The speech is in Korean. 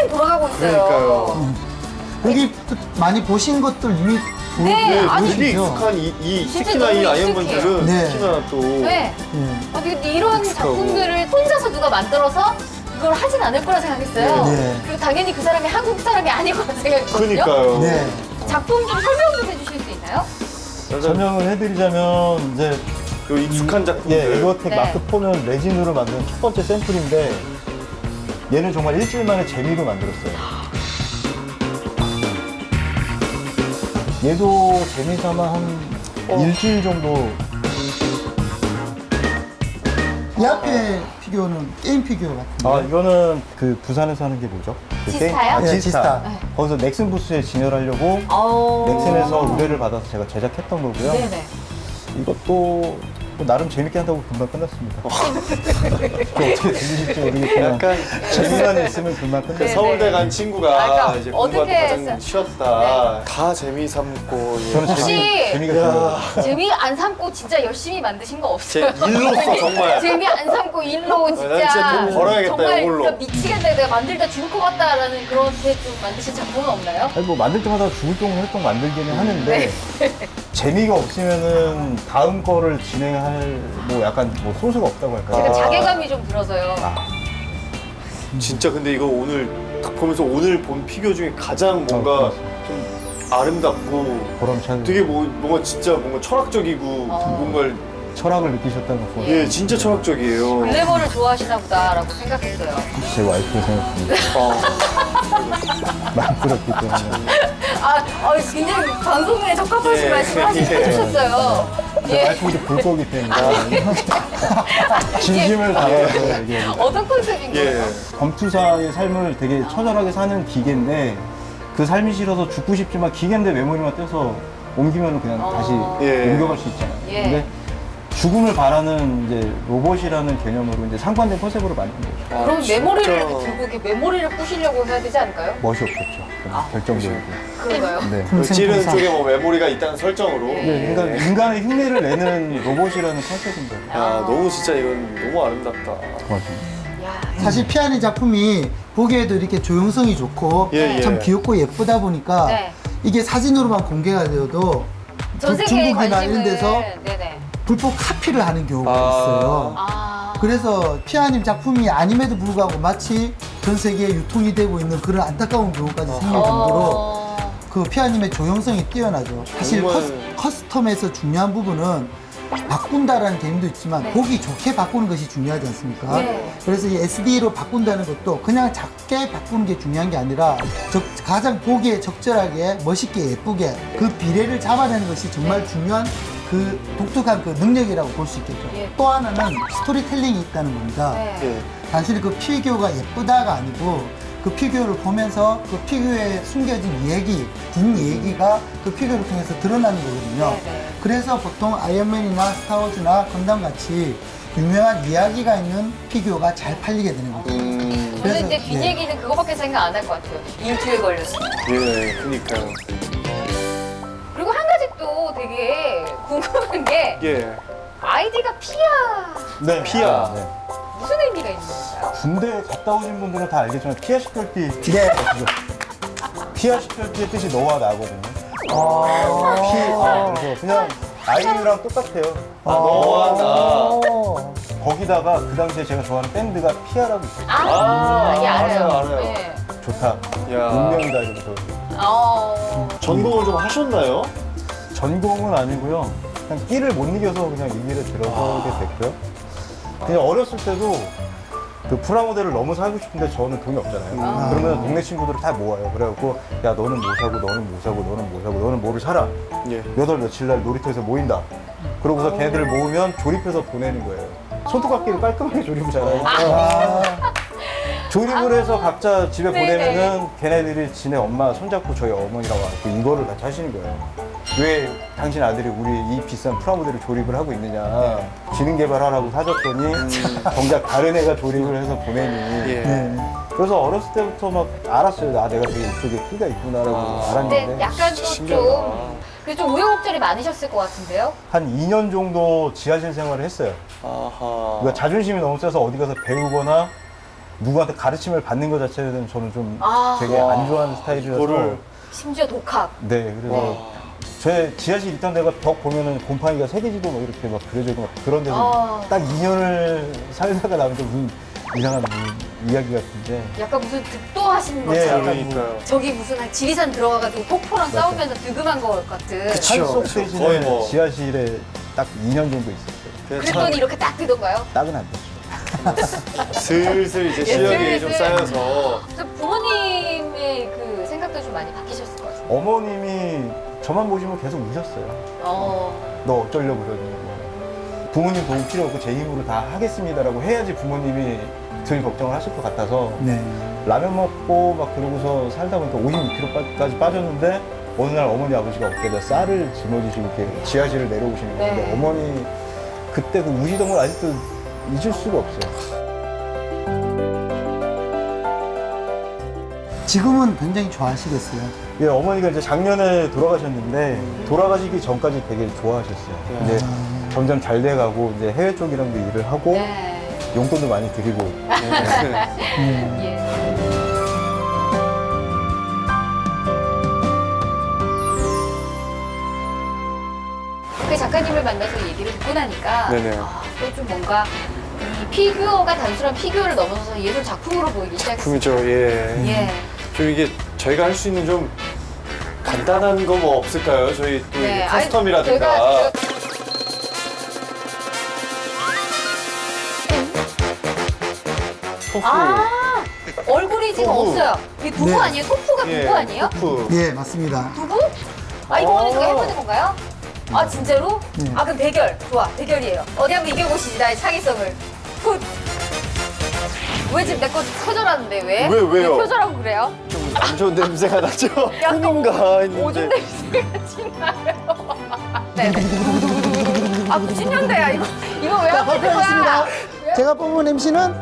팽팽 돌아가고 있어요. 그러니까요. 여기 또 많이 보신 것들 이미 보- 네, 네, 아니. 익숙한 이, 이 진짜 특히나 이 너무 아이언맨들은 네. 특히나 또 네. 예. 어, 근데 이런 익숙하고. 작품들을 혼자서 누가 만들어서 이걸 하진 않을 거라 생각했어요. 네. 그리고 당연히 그 사람이 한국 사람이 아닐 거라 생각했거든요. 그러니까요. 네. 작품 좀 설명 좀 해주실 수 있나요? 설명을 해드리자면 이제 요 익숙한 작품들. 예, 에고텍 네. 마크 4는 레진으로 만든 첫 번째 샘플인데 얘는 정말 일주일 만에 재미로 만들었어요. 얘도 재미삼아 한 어. 일주일 정도 이 앞에 피규어는 게임 피규어 같은데. 아 이거는 그 부산에서 하는 게 뭐죠? 그 지스타요? 게임- 아, 네, 지스타. 지스타. 네. 거기서 넥슨 부스에 진열하려고 어... 넥슨에서 의뢰를 받아서 제가 제작했던 거고요. 네네. 이것도 뭐 나름 재밌게 한다고 금방 끝났습니다. 그 어떻게 들리실지 모르겠지만 약간 재미만 있으면 금방 끝났어요. 네. 서울대 간 친구가 아, 그러니까 이제 네. 가장 쉬었다. 다 재미 삼고 예. 저는 혹시- 재미, 재미가 들어요. 재미 안 삼고 진짜 열심히 만드신 거제 없어요? 일로서 정말 재미 안 삼고 일로 난 진짜, 진짜 돈 벌어야겠다, 정말 이걸로. 진짜 미치겠다 내가 만들다 죽을 것 같다라는 그렇게 좀 만드신 작품은 없나요? 아니 뭐 만들 때마다 죽을 정도 활동 만들기는 하는데 재미가 없으면은 다음 거를 진행 할 뭐 약간 뭐 소스가 없다고 할까요? 제가 아. 자괴감이 좀 들어서요. 아, 진짜 근데 이거 오늘 딱 보면서 오늘 본 피규어 중에 가장 뭔가 어. 좀 아름답고 보람찬 되게 뭐 뭔가 진짜 뭔가 철학적이고 어. 뭔가 철학을 느끼셨다는 거 예 진짜 철학적이에요. 글래머를 좋아하시나 보다라고 생각했어요. 제 와이프 생각합니다. 어. 만들었기 때문에 아, 어, 굉장히 방송에 적합하신 예. 말씀을 하시- 예. 해주셨어요. 제 예. 볼 거기 때문에 진심을 다해서 얘기해요. 어떤 컨셉인 예. 검투사의 삶을 되게 처절하게 사는 기계인데 그 삶이 싫어서 죽고 싶지만 기계인데 메모리만 떼서 옮기면 그냥 어. 다시 예. 옮겨갈 수 있잖아요. 예. 근데 죽음을 바라는 이제 로봇이라는 개념으로 이제 상관된 컨셉으로 만든 거죠. 아, 그럼 진짜. 메모리를 들고 이렇게 메모리를 부시려고 해야 되지 않을까요? 멋이 없겠죠. 아. 결정적이고. 그런가요? 네. 그 찌른 쪽에 뭐 메모리가 있다는 설정으로. 예. 네, 그러니까 인간의 흉내를 내는 로봇이라는 컨셉인데. 야 너무 진짜 이건 너무 아름답다. 고맙습니다. 야, 사실 피아니 작품이 보기에도 이렇게 조형성이 좋고 예, 예. 참 귀엽고 예쁘다 보니까 네. 이게 사진으로만 공개가 되어도 전 중- 세계에 중국이나 관심을 이런 데서 네네. 불법 카피를 하는 경우가 아. 있어요. 아. 그래서 피아님 작품이 아님에도 불구하고 마치 전 세계에 유통이 되고 있는 그런 안타까운 경우까지 생길 정도로 어. 그 피아님의 조형성이 뛰어나죠. 사실 정말. cus, custom에서 중요한 부분은 바꾼다라는 개념도 있지만 네. 보기 좋게 바꾸는 것이 중요하지 않습니까? 네. 그래서 이 SD로 바꾼다는 것도 그냥 작게 바꾸는 게 중요한 게 아니라 적- 가장 보기에 적절하게 멋있게 예쁘게 그 비례를 잡아내는 것이 정말 중요한 그 독특한 그 능력이라고 볼 수 있겠죠. 예. 또 하나는 스토리텔링이 있다는 겁니다. 네. 예. 단순히 그 피규어가 예쁘다가 아니고 그 피규어를 보면서 그 피규어에 숨겨진 얘기, 뒷얘기가 그 피규어를 통해서 드러나는 거거든요. 네네. 그래서 보통 아이언맨이나 스타워즈나 건담 같이 유명한 이야기가 있는 피규어가 잘 팔리게 되는 거죠. 음. 저는 그래서, 이제 뒷 네. 얘기는 그거밖에 생각 안 할 것 같아요. 일주일 걸렸습니다. 예. 그니까요. 궁금한 게 예. 아이디가 피아 네. 피아. 네. 무슨 의미가 있는 건가요? 군대 갔다 오신 분들은 다 알겠지만 피아 식별띠. 네. 피아 식별띠의 뜻이 너와 나거든요. 아, 피, 아, 그래서 그냥 아이유랑 똑같아요. 아, 너와 나. 어. 거기다가 그 당시에 제가 좋아하는 밴드가 피아라고 있어요. 아, 아, 예, 알아요. 알아요, 알아요. 예. 좋다. 야. 운명이다 이러면서. 어. 전공을 좀 하셨나요? 전공은 아니고요. 그냥 끼를 못 이겨서 그냥 이 길에 들어서게 됐고요. 그냥 어렸을 때도 그 프라모델을 너무 사고 싶은데 저는 돈이 없잖아요. 음. 그러면 동네 친구들을 다 모아요. 그래갖고 야 너는 뭐 사고 너는 뭐 사고 너는 뭐 사고 너는 뭐를 사라. 예. 몇월 며칠 날 놀이터에서 모인다. 그러고서 걔네들을 모으면 조립해서 보내는 거예요. 손톱깎이를 깔끔하게 조립을 잘해요. 아, 조립을 해서 각자 집에. 보내면은 걔네들이 지네 엄마 손잡고 저희 어머니랑 와서 이거를 같이 하시는 거예요. 왜 당신 아들이 우리 이 비싼 프라모델을 조립을 하고 있느냐. 지능 개발하라고 사줬더니 정작 다른 애가 조립을 해서 보내니. 예. 네. 그래서 어렸을 때부터 막 알았어요. 나 내가 되게 이쪽에 끼가 있구나라고 아. 알았는데. 약간 진짜 또 신기하다. 좀, 그래서 좀 우여곡절이 많으셨을 것 같은데요? 한 2년 정도 지하실 생활을 했어요. 아하. 그러니까 자존심이 너무 세서 어디 가서 배우거나 누구한테 가르침을 받는 것 자체는 저는 좀 아. 되게 와, 안 좋아하는 스타일이라서 이거를- 심지어 독학. 네 그래서 제 지하실 있던 데가 벽 보면은 곰팡이가 새겨지고 막 이렇게 막 그려져 있고 막 그런 데서 아. 딱 2년을 살다가 나면 좀 무슨 이상한 이야기 같은데 약간 무슨 득도하시는 예, 것처럼. 약간 그러니까요. 저기 무슨 지리산 들어가가지고 폭포랑 싸우면서 득음한 것 같은. 그쵸. 그쵸. 거의 뭐. 지하실에 딱 2년 정도 있었어요. 그랬더니 이렇게 딱 되던가요? 딱은 안 됐죠. 참 슬슬 이제 시력이 좀 슬슬. 쌓여서 저 부모님의 그 생각도 좀 많이 바뀌셨을 것 같아요. 어머님이 저만 보시면 계속 우셨어요. 어. 너 어쩌려고 그러니 뭐. 부모님 도움 필요 없고 제 힘으로 다 하겠습니다라고 해야지 부모님이 덜 걱정을 하실 것 같아서 네. 라면 먹고 막 그러고서 살다 보니까 56kg까지 빠졌는데 어느 날 어머니 아버지가 어깨에다 쌀을 짊어지시고 이렇게 지하실을 내려오시는 건데 네. 어머니 그때 그 우시던 걸 아직도 잊을 수가 없어요. 지금은 굉장히 좋아하시겠어요. 예, 어머니가 이제 작년에 돌아가셨는데 돌아가시기 전까지 되게 좋아하셨어요. 이제 점점 잘 돼가고 이제 해외 쪽이랑도 일을 하고 네. 용돈도 많이 드리고 네. 예. 그 작가님을 만나서 얘기를 듣고 나니까 네네. 아, 또좀 뭔가 이 피규어가 단순한 피규어를 넘어서서 예술 작품으로 보이기 시작했어요. 작품이죠. 예. 예. 좀 이게 저희가 할 수 있는 좀 간단한 거 뭐 없을까요? 저희 또 네. 이게 커스텀이라든가. 제가- 제가 tofu. 아 얼굴이 지금 tofu. 없어요. 이게 두부 네. 아니에요? tofu가 예, 두부 아니에요? 토프. 예, 맞습니다. 두부? 아 이번에 어. 제가 해보는 건가요? 아 진짜로? 네. 아 그럼 대결 좋아 대결이에요. 어디 한번 이겨보시지 나의 창의성을. Good. 왜 지금 내거 표절하는데 왜? 왜, 왜요? 표절하고 그래요? 좀 안 좋은 냄새가 나죠? 약간 혼인가 오줌 했는데. 냄새가 지나요. 네. 아 90년대야 이거 이거 왜 자, 하고 있는. 거야? 제가 뽑은 MC는